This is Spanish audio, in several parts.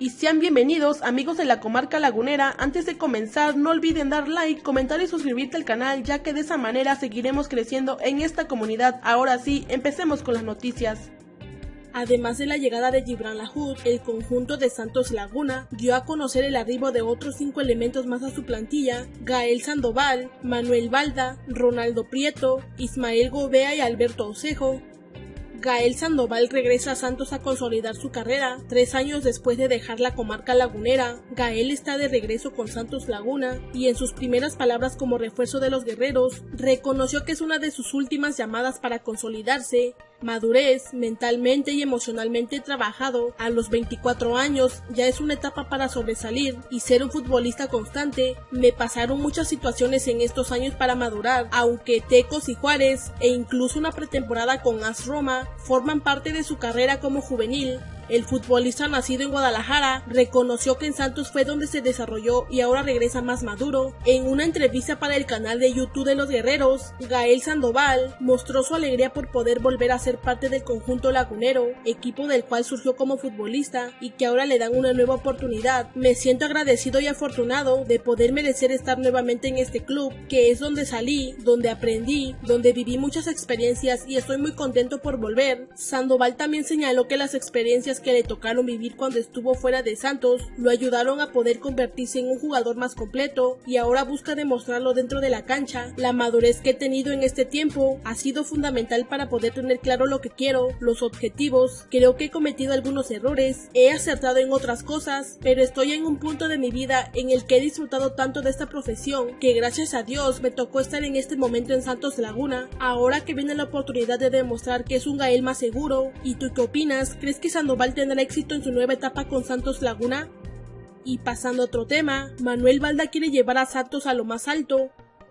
y sean bienvenidos amigos de la comarca lagunera. Antes de comenzar no olviden dar like, comentar y suscribirte al canal ya que de esa manera seguiremos creciendo en esta comunidad. Ahora sí, empecemos con las noticias. Además de la llegada de Gibran Lahoud, el conjunto de Santos Laguna dio a conocer el arribo de otros cinco elementos más a su plantilla, Gael Sandoval, Manuel Balda, Ronaldo Prieto, Ismael Gobea y Alberto Osejo, Gael Sandoval regresa a Santos a consolidar su carrera. Tres años después de dejar la comarca lagunera, Gael está de regreso con Santos Laguna y en sus primeras palabras como refuerzo de los guerreros, reconoció que es una de sus últimas llamadas para consolidarse madurez mentalmente y emocionalmente trabajado a los 24 años ya es una etapa para sobresalir y ser un futbolista constante. Me pasaron muchas situaciones en estos años para madurar, aunque Tecos y Juárez e incluso una pretemporada con AS Roma forman parte de su carrera como juvenil. El futbolista nacido en Guadalajara reconoció que en Santos fue donde se desarrolló y ahora regresa más maduro. En una entrevista para el canal de YouTube de los Guerreros, Gael Sandoval mostró su alegría por poder volver a ser parte del conjunto lagunero, equipo del cual surgió como futbolista y que ahora le dan una nueva oportunidad. Me siento agradecido y afortunado de poder merecer estar nuevamente en este club, que es donde salí, donde aprendí, donde viví muchas experiencias y estoy muy contento por volver. Sandoval también señaló que las experiencias que le tocaron vivir cuando estuvo fuera de Santos lo ayudaron a poder convertirse en un jugador más completo y ahora busca demostrarlo dentro de la cancha. La madurez que he tenido en este tiempo ha sido fundamental para poder tener claro lo que quiero, los objetivos. Creo que he cometido algunos errores, he acertado en otras cosas, pero estoy en un punto de mi vida en el que he disfrutado tanto de esta profesión que gracias a Dios me tocó estar en este momento en Santos Laguna. Ahora que viene la oportunidad de demostrar que es un Gael más seguro. ¿Y tú qué opinas? ¿Crees que Sandoval tendrá éxito en su nueva etapa con Santos Laguna. Y pasando a otro tema, Manuel Balda quiere llevar a Santos a lo más alto.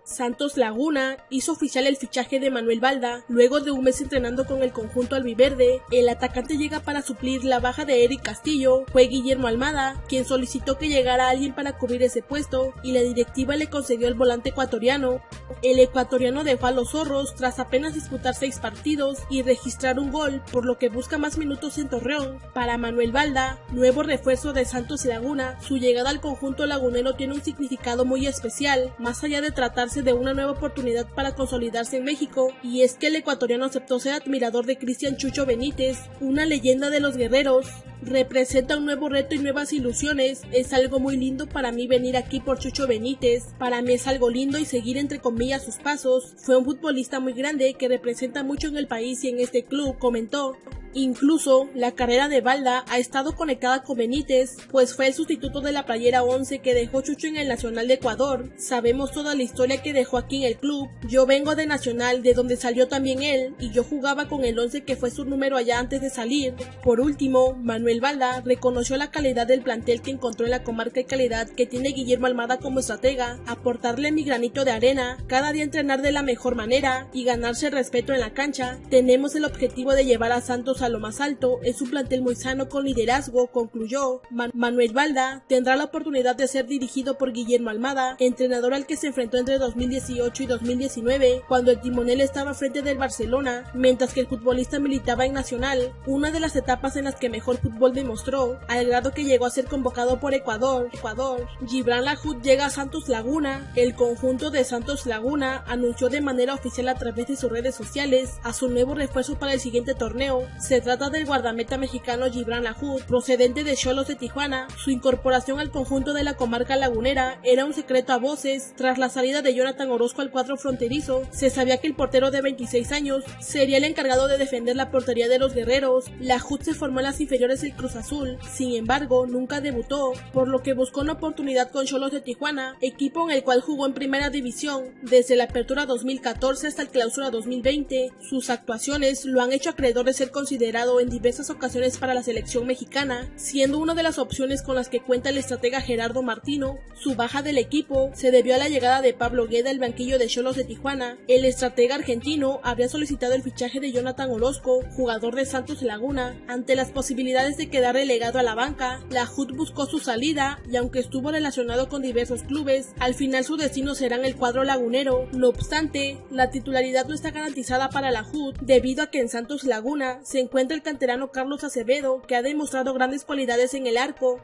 Santos Laguna hizo oficial el fichaje de Manuel Balda luego de un mes entrenando con el conjunto albiverde. El atacante llega para suplir la baja de Eric Castillo. Fue Guillermo Almada quien solicitó que llegara alguien para cubrir ese puesto y la directiva le concedió el volante ecuatoriano. El ecuatoriano dejó a los zorros tras apenas disputar seis partidos y registrar un gol, por lo que busca más minutos en Torreón. Para Manuel Balda, nuevo refuerzo de Santos Laguna, su llegada al conjunto lagunero tiene un significado muy especial, más allá de tratarse de una nueva oportunidad para consolidarse en México, y es que el ecuatoriano aceptó ser admirador de Cristian Chucho Benítez, una leyenda de los guerreros. Representa un nuevo reto y nuevas ilusiones. Es algo muy lindo para mí venir aquí por Chucho Benítez. Para mí es algo lindo y seguir entre comillas sus pasos. Fue un futbolista muy grande que representa mucho en el país y en este club, comentó. Incluso, la carrera de Balda ha estado conectada con Benítez, pues fue el sustituto de la playera 11 que dejó Chucho en el Nacional de Ecuador. Sabemos toda la historia que dejó aquí en el club. Yo vengo de Nacional, de donde salió también él, y yo jugaba con el 11 que fue su número allá antes de salir. Por último, Manuel Balda reconoció la calidad del plantel que encontró en la comarca y calidad que tiene Guillermo Almada como estratega, aportarle mi granito de arena, cada día entrenar de la mejor manera y ganarse respeto en la cancha. Tenemos el objetivo de llevar a Santos a lo más alto, es un plantel muy sano con liderazgo, concluyó. Manuel Balda tendrá la oportunidad de ser dirigido por Guillermo Almada, entrenador al que se enfrentó entre 2018 y 2019, cuando el timonel estaba frente del Barcelona, mientras que el futbolista militaba en Nacional, una de las etapas en las que mejor fútbol demostró, al grado que llegó a ser convocado por Ecuador. Ecuador. Gibran Lahoud llega a Santos Laguna. El conjunto de Santos Laguna anunció de manera oficial a través de sus redes sociales a su nuevo refuerzo para el siguiente torneo, se trata del guardameta mexicano Gibran Lahoud, procedente de Cholos de Tijuana. Su incorporación al conjunto de la comarca lagunera era un secreto a voces. Tras la salida de Jonathan Orozco al cuadro fronterizo, se sabía que el portero de 26 años sería el encargado de defender la portería de los guerreros. Lahoud se formó en las inferiores del Cruz Azul, sin embargo, nunca debutó, por lo que buscó una oportunidad con Cholos de Tijuana, equipo en el cual jugó en primera división desde la apertura 2014 hasta el clausura 2020. Sus actuaciones lo han hecho acreedor de ser considerado en diversas ocasiones para la selección mexicana, siendo una de las opciones con las que cuenta el estratega Gerardo Martino. Su baja del equipo se debió a la llegada de Pablo Gueda al banquillo de Cholos de Tijuana. El estratega argentino habría solicitado el fichaje de Jonathan Orozco, jugador de Santos Laguna. Ante las posibilidades de quedar relegado a la banca, la HUD buscó su salida y aunque estuvo relacionado con diversos clubes, al final su destino será en el cuadro lagunero. No obstante, la titularidad no está garantizada para la HUD debido a que en Santos Laguna se encuentra el canterano Carlos Acevedo, que ha demostrado grandes cualidades en el arco,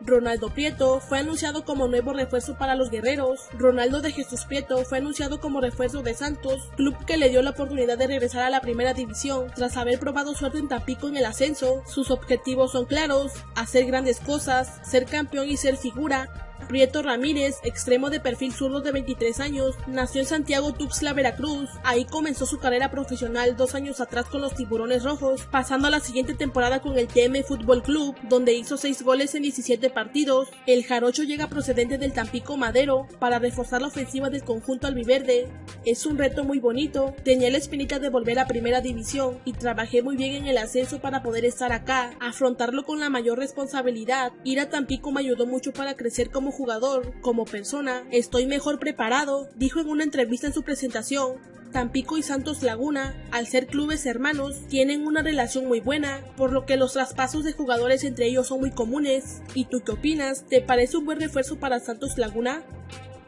Ronaldo Prieto fue anunciado como nuevo refuerzo para los guerreros. Ronaldo de Jesús Prieto fue anunciado como refuerzo de Santos, club que le dio la oportunidad de regresar a la primera división tras haber probado suerte en Tampico en el ascenso. Sus objetivos son claros, hacer grandes cosas, ser campeón y ser figura. Prieto Ramírez, extremo de perfil zurdo de 23 años, nació en Santiago Tuxtla, Veracruz. Ahí comenzó su carrera profesional dos años atrás con los Tiburones Rojos, pasando a la siguiente temporada con el TM Fútbol Club, donde hizo 6 goles en 17 partidos. El jarocho llega procedente del Tampico Madero para reforzar la ofensiva del conjunto albiverde. Es un reto muy bonito, tenía la espinita de volver a primera división y trabajé muy bien en el ascenso para poder estar acá, afrontarlo con la mayor responsabilidad. Ir a Tampico me ayudó mucho para crecer como jugador, como persona, estoy mejor preparado, dijo en una entrevista en su presentación. Tampico y Santos Laguna, al ser clubes hermanos, tienen una relación muy buena, por lo que los traspasos de jugadores entre ellos son muy comunes. ¿Y tú qué opinas? ¿Te parece un buen refuerzo para Santos Laguna?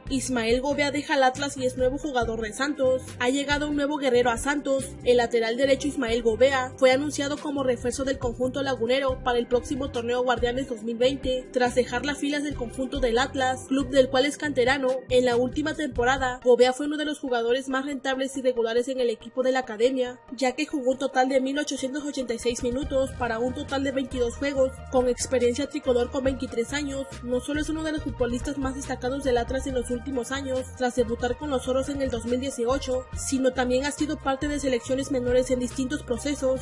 Ismael Gobea deja al Atlas y es nuevo jugador de Santos. Ha llegado un nuevo guerrero a Santos. El lateral derecho Ismael Gobea fue anunciado como refuerzo del conjunto lagunero para el próximo torneo Guardianes 2020, tras dejar las filas del conjunto del Atlas, club del cual es canterano. En la última temporada, Gobea fue uno de los jugadores más rentables y regulares en el equipo de la academia, ya que jugó un total de 1886 minutos para un total de 22 juegos, con experiencia tricolor con 23 años. No solo es uno de los futbolistas más destacados del Atlas en los años, tras debutar con los Oros en el 2018, sino también ha sido parte de selecciones menores en distintos procesos.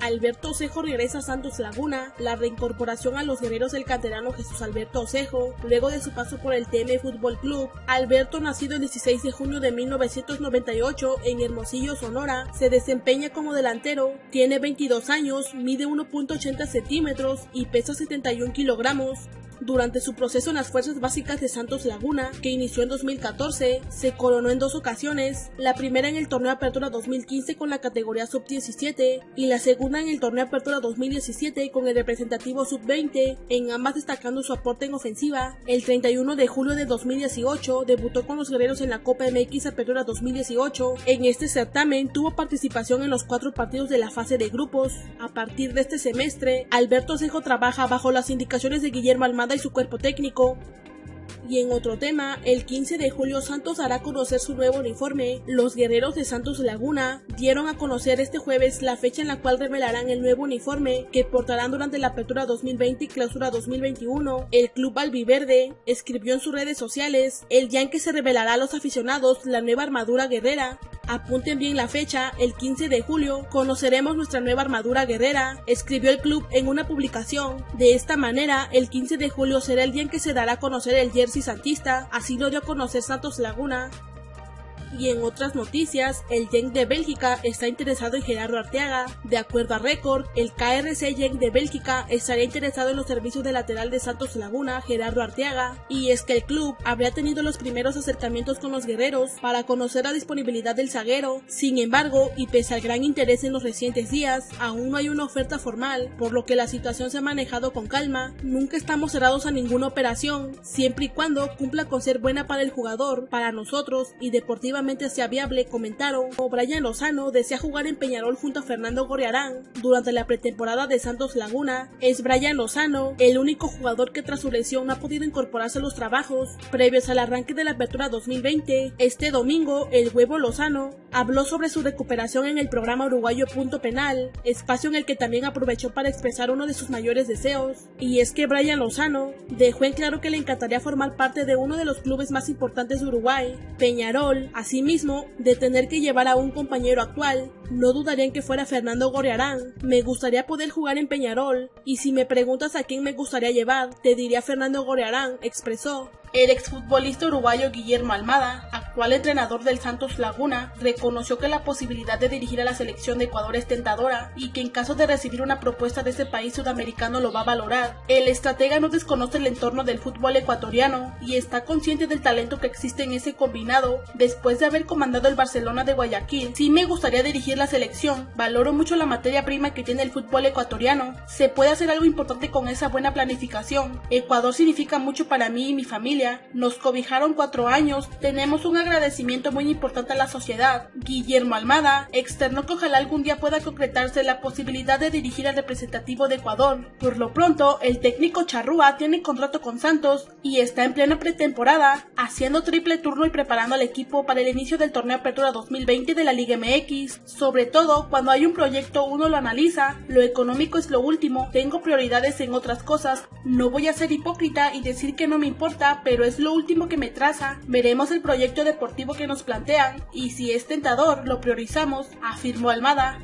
Alberto Osejo regresa a Santos Laguna, la reincorporación a los guerreros del canterano Jesús Alberto Osejo, luego de su paso por el TM Fútbol Club. Alberto, nacido el 16 de junio de 1998 en Hermosillo, Sonora, se desempeña como delantero, tiene 22 años, mide 1.80 centímetros y pesa 71 kilogramos. Durante su proceso en las Fuerzas Básicas de Santos Laguna, que inició en 2014, se coronó en dos ocasiones, la primera en el Torneo Apertura 2015 con la categoría Sub-17 y la segunda en el Torneo Apertura 2017 con el representativo Sub-20, en ambas destacando su aporte en ofensiva. El 31 de julio de 2018 debutó con los guerreros en la Copa MX Apertura 2018. En este certamen tuvo participación en los cuatro partidos de la fase de grupos. A partir de este semestre, Alberto Cejo trabaja bajo las indicaciones de Guillermo Almada y su cuerpo técnico. Y en otro tema, el 15 de julio Santos hará conocer su nuevo uniforme. Los guerreros de Santos Laguna dieron a conocer este jueves la fecha en la cual revelarán el nuevo uniforme que portarán durante la apertura 2020 y clausura 2021. El club albiverde escribió en sus redes sociales el día en que se revelará a los aficionados la nueva armadura guerrera. Apunten bien la fecha, el 15 de julio conoceremos nuestra nueva armadura guerrera, escribió el club en una publicación. De esta manera, el 15 de julio será el día en que se dará a conocer el jersey santista, así lo dio a conocer Santos Laguna. Y en otras noticias, el Genk de Bélgica está interesado en Gerardo Arteaga. De acuerdo a Record, el KRC Genk de Bélgica estaría interesado en los servicios de lateral de Santos Laguna, Gerardo Arteaga. Y es que el club habría tenido los primeros acercamientos con los guerreros para conocer la disponibilidad del zaguero. Sin embargo, y pese al gran interés en los recientes días, aún no hay una oferta formal, por lo que la situación se ha manejado con calma. Nunca estamos cerrados a ninguna operación, siempre y cuando cumpla con ser buena para el jugador, para nosotros y deportivamente sea viable, comentaron. Brian Lozano desea jugar en Peñarol junto a Fernando Gorriarán durante la pretemporada de Santos Laguna. Es Brian Lozano el único jugador que tras su lesión no ha podido incorporarse a los trabajos previos al arranque de la apertura 2020. Este domingo, el huevo Lozano habló sobre su recuperación en el programa uruguayo Punto Penal, espacio en el que también aprovechó para expresar uno de sus mayores deseos. Y es que Brian Lozano dejó en claro que le encantaría formar parte de uno de los clubes más importantes de Uruguay, Peñarol, Asimismo, de tener que llevar a un compañero actual, no dudaría en que fuera Fernando Gorriarán. Me gustaría poder jugar en Peñarol, y si me preguntas a quién me gustaría llevar, te diría Fernando Gorriarán, expresó. El exfutbolista uruguayo Guillermo Almada, actual entrenador del Santos Laguna, reconoció que la posibilidad de dirigir a la selección de Ecuador es tentadora y que en caso de recibir una propuesta de ese país sudamericano lo va a valorar. El estratega no desconoce el entorno del fútbol ecuatoriano y está consciente del talento que existe en ese combinado. Después de haber comandado el Barcelona de Guayaquil, sí me gustaría dirigir la selección. Valoro mucho la materia prima que tiene el fútbol ecuatoriano. Se puede hacer algo importante con esa buena planificación. Ecuador significa mucho para mí y mi familia nos cobijaron cuatro años, tenemos un agradecimiento muy importante a la sociedad. Guillermo Almada externó que ojalá algún día pueda concretarse la posibilidad de dirigir al representativo de Ecuador. Por lo pronto, el técnico Charrúa tiene contrato con Santos y está en plena pretemporada, haciendo triple turno y preparando al equipo para el inicio del torneo Apertura 2020 de la Liga MX. Sobre todo, cuando hay un proyecto uno lo analiza, lo económico es lo último, tengo prioridades en otras cosas, no voy a ser hipócrita y decir que no me importa, pero es lo último que me traza. Veremos el proyecto deportivo que nos plantean y si es tentador, lo priorizamos, afirmó Almada.